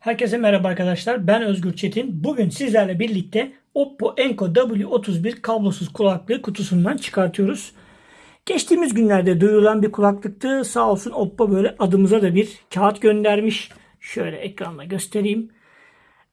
Herkese merhaba arkadaşlar. Ben Özgür Çetin. Bugün sizlerle birlikte Oppo Enco W31 kablosuz kulaklığı kutusundan çıkartıyoruz. Geçtiğimiz günlerde duyurulan bir kulaklıktı. Sağ olsun Oppo böyle adımıza da bir kağıt göndermiş. Şöyle ekranda göstereyim.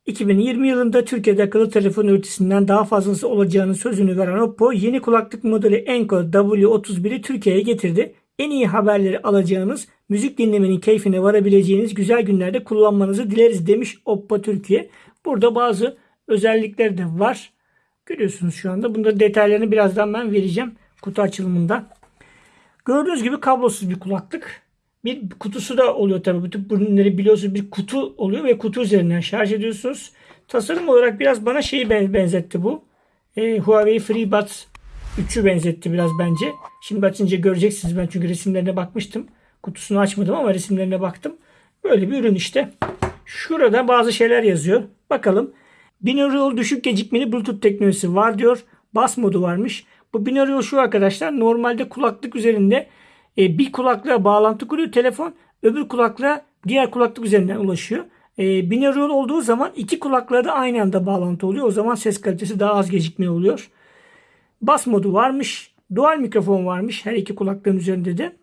2020 yılında Türkiye'de akıllı telefon üreticisinden daha fazlası olacağını sözünü veren Oppo yeni kulaklık modeli Enco W31'i Türkiye'ye getirdi. En iyi haberleri alacağınız, müzik dinlemenin keyfine varabileceğiniz güzel günlerde kullanmanızı dileriz demiş Oppo Türkiye. Burada bazı özellikler de var. Görüyorsunuz şu anda. Bunda detaylarını birazdan ben vereceğim kutu açılımında. Gördüğünüz gibi kablosuz bir kulaklık. Bir kutusu da oluyor tabii. Bütün ürünleri biliyorsunuz bir kutu oluyor ve kutu üzerinden şarj ediyorsunuz. Tasarım olarak biraz bana şeyi benzetti bu. E, Huawei FreeBuds 3'ü benzetti biraz bence. Şimdi açınca göreceksiniz ben çünkü resimlerine bakmıştım. Kutusunu açmadım ama resimlerine baktım. Böyle bir ürün işte. Şurada bazı şeyler yazıyor. Bakalım. Binaural düşük gecikmeli Bluetooth teknolojisi var diyor. Bas modu varmış. Bu binaural şu arkadaşlar. Normalde kulaklık üzerinde e, bir kulaklığa bağlantı kuruyor telefon. Öbür kulaklığa diğer kulaklık üzerinden ulaşıyor. E, binaural olduğu zaman iki kulaklığa da aynı anda bağlantı oluyor. O zaman ses kalitesi daha az gecikmeli oluyor. Bas modu varmış. Dual mikrofon varmış her iki kulaklığın üzerinde de.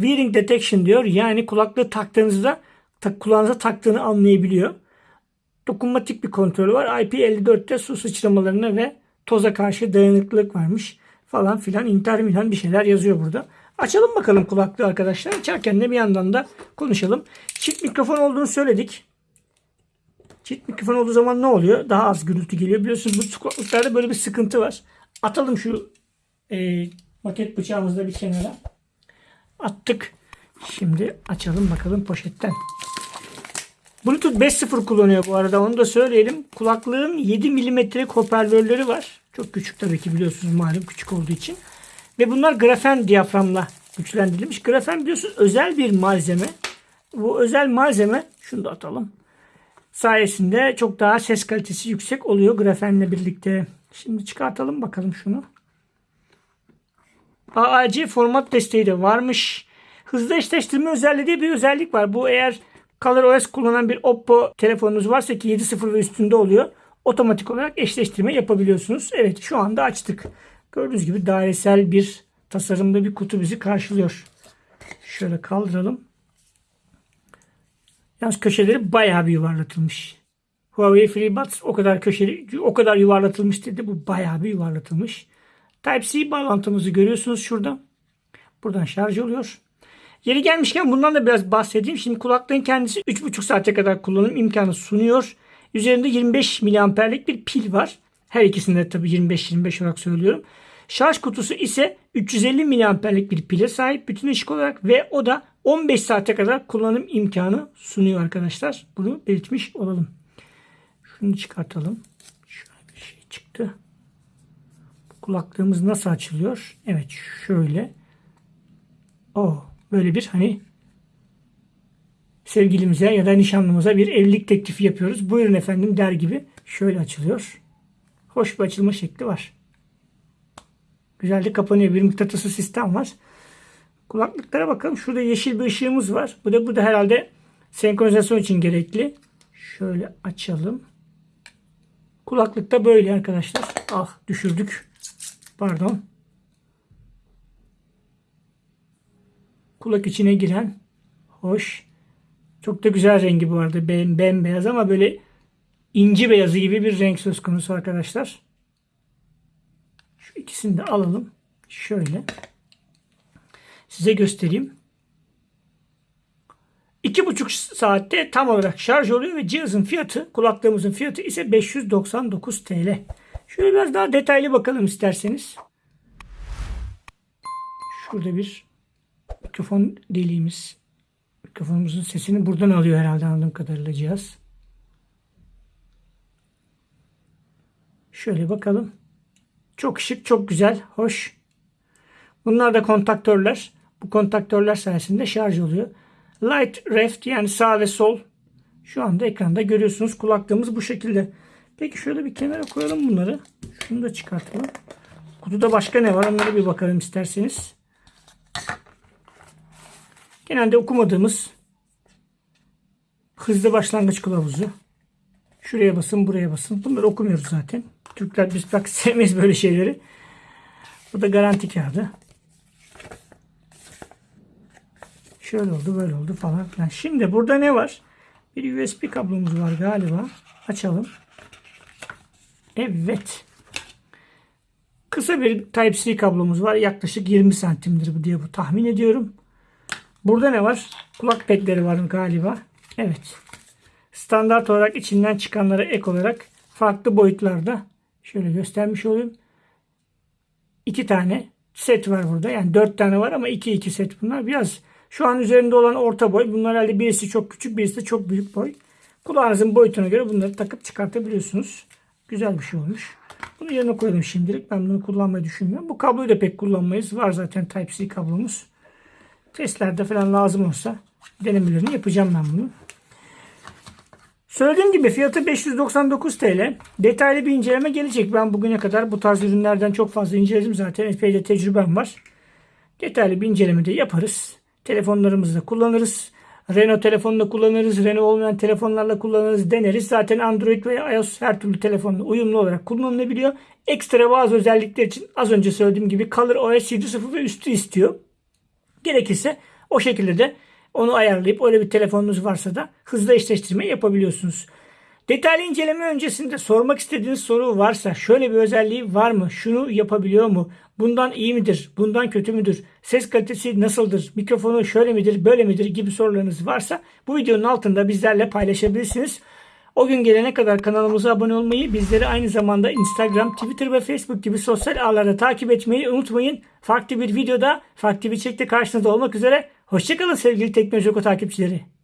Wearing detection diyor. Yani kulaklığı taktığınızda tak, kulağınıza taktığını anlayabiliyor. Dokunmatik bir kontrolü var. IP54'te su sıçramalarına ve toza karşı dayanıklılık varmış. Falan filan inter milan bir şeyler yazıyor burada. Açalım bakalım kulaklığı arkadaşlar. Açarken de bir yandan da konuşalım. Çift mikrofon olduğunu söyledik. Çift mikrofon olduğu zaman ne oluyor? Daha az gürültü geliyor. Biliyorsunuz bu kulaklıklarda böyle bir sıkıntı var. Atalım şu e, maket bıçağımızı da bir kenara. Attık. Şimdi açalım bakalım poşetten. Bluetooth 5.0 kullanıyor bu arada onu da söyleyelim. Kulaklığın 7 milimetrelik hoparlörleri var. Çok küçük tabii ki biliyorsunuz malum küçük olduğu için. Ve bunlar grafen diyaframla güçlendirilmiş. Grafen biliyorsunuz özel bir malzeme. Bu özel malzeme şunu da atalım. Sayesinde çok daha ses kalitesi yüksek oluyor grafenle birlikte. Şimdi çıkartalım bakalım şunu. AAC format desteği de varmış. Hızlı eşleştirme özelliği diye bir özellik var. Bu eğer ColorOS kullanan bir Oppo telefonunuz varsa ki 7.0 ve üstünde oluyor. Otomatik olarak eşleştirme yapabiliyorsunuz. Evet şu anda açtık. Gördüğünüz gibi dairesel bir tasarımda bir kutu bizi karşılıyor. Şöyle kaldıralım. Yalnız köşeleri bayağı bir yuvarlatılmış. Huawei FreeBuds o kadar köşeli, o kadar yuvarlatılmış dedi. Bu bayağı bir yuvarlatılmış. Type-C bağlantımızı görüyorsunuz şurada. Buradan şarj oluyor. Yeri gelmişken bundan da biraz bahsedeyim. Şimdi kulaklığın kendisi 3,5 saate kadar kullanım imkanı sunuyor. Üzerinde 25 miliamperlik bir pil var. Her ikisinde tabii 25-25 olarak söylüyorum. Şarj kutusu ise 350 miliamperlik bir pile sahip bütün ışık olarak ve o da 15 saate kadar kullanım imkanı sunuyor arkadaşlar. Bunu belirtmiş olalım. Şunu çıkartalım. Şöyle bir şey çıktı. Kulaklığımız nasıl açılıyor? Evet şöyle. O böyle bir hani sevgilimize ya da nişanlımıza bir evlilik teklifi yapıyoruz. Buyurun efendim der gibi şöyle açılıyor. Hoş bir açılma şekli var. Güzel de kapanıyor. Bir mıknatısı sistem var. Kulaklıklara bakalım. Şurada yeşil bir ışığımız var. Bu da bu da herhalde senkronizasyon için gerekli. Şöyle açalım. Kulaklıkta böyle arkadaşlar. Ah düşürdük. Pardon. Kulak içine giren hoş. Çok da güzel rengi bu arada. Bembeyaz ama böyle inci beyazı gibi bir renk söz konusu arkadaşlar. Şu ikisini de alalım. Şöyle. Size göstereyim. İki buçuk saatte tam olarak şarj oluyor ve cihazın fiyatı, kulaklığımızın fiyatı ise 599 TL. Şöyle biraz daha detaylı bakalım isterseniz. Şurada bir mikrofon deliğimiz. Mikrofonumuzun sesini buradan alıyor herhalde anladığım kadarıyla cihaz. Şöyle bakalım. Çok şık, çok güzel, hoş. Bunlar da kontaktörler. Bu kontaktörler sayesinde şarj oluyor. Light left yani sağ ve sol. Şu anda ekranda görüyorsunuz. Kulaklığımız bu şekilde. Peki şöyle bir kenara koyalım bunları. Şunu da çıkartalım. Kutuda başka ne var onlara bir bakalım isterseniz. Genelde okumadığımız hızlı başlangıç kılavuzu. Şuraya basın, buraya basın. Bunları okumuyoruz zaten. Türkler biz bak sevmeyiz böyle şeyleri. Bu da garanti kağıdı. Şöyle oldu, böyle oldu falan filan. Şimdi burada ne var? Bir USB kablomuz var galiba. Açalım. Evet. Kısa bir Type-C kablomuz var. Yaklaşık 20 santimdir diye bu tahmin ediyorum. Burada ne var? Kulak pedleri var galiba. Evet. Standart olarak içinden çıkanlara ek olarak farklı boyutlarda şöyle göstermiş olayım. İki tane set var burada. Yani dört tane var ama iki iki set bunlar. Biraz şu an üzerinde olan orta boy. Bunlar herhalde birisi çok küçük birisi de çok büyük boy. Kulağınızın boyutuna göre bunları takıp çıkartabiliyorsunuz. Güzel bir şey olmuş. Bunu yerine koyalım şimdilik. Ben bunu kullanmayı düşünmüyorum. Bu kabloyu da pek kullanmayız. Var zaten Type-C kablomuz. Testlerde falan lazım olsa denemelerini yapacağım ben bunu. Söylediğim gibi fiyatı 599 TL. Detaylı bir inceleme gelecek. Ben bugüne kadar bu tarz ürünlerden çok fazla inceledim zaten. Epey de tecrübem var. Detaylı bir inceleme de yaparız. Telefonlarımızda kullanırız. Renault telefonla kullanırız. Renault olmayan telefonlarla kullanırız. Deneriz. Zaten Android ve iOS her türlü telefonla uyumlu olarak kullanılabiliyor. Ekstra bazı özellikler için az önce söylediğim gibi Color OS 7.0 ve üstü istiyor. Gerekirse o şekilde de onu ayarlayıp öyle bir telefonunuz varsa da hızlı eşleştirme yapabiliyorsunuz. Detaylı inceleme öncesinde sormak istediğiniz soru varsa şöyle bir özelliği var mı? Şunu yapabiliyor mu? Bundan iyi midir? Bundan kötü müdür? Ses kalitesi nasıldır? Mikrofonu şöyle midir? Böyle midir? gibi sorularınız varsa bu videonun altında bizlerle paylaşabilirsiniz. O gün gelene kadar kanalımıza abone olmayı, bizleri aynı zamanda Instagram, Twitter ve Facebook gibi sosyal ağlarda takip etmeyi unutmayın. Farklı bir videoda, farklı bir çekte karşınızda olmak üzere. Hoşçakalın sevgili Teknoloji Oku takipçileri.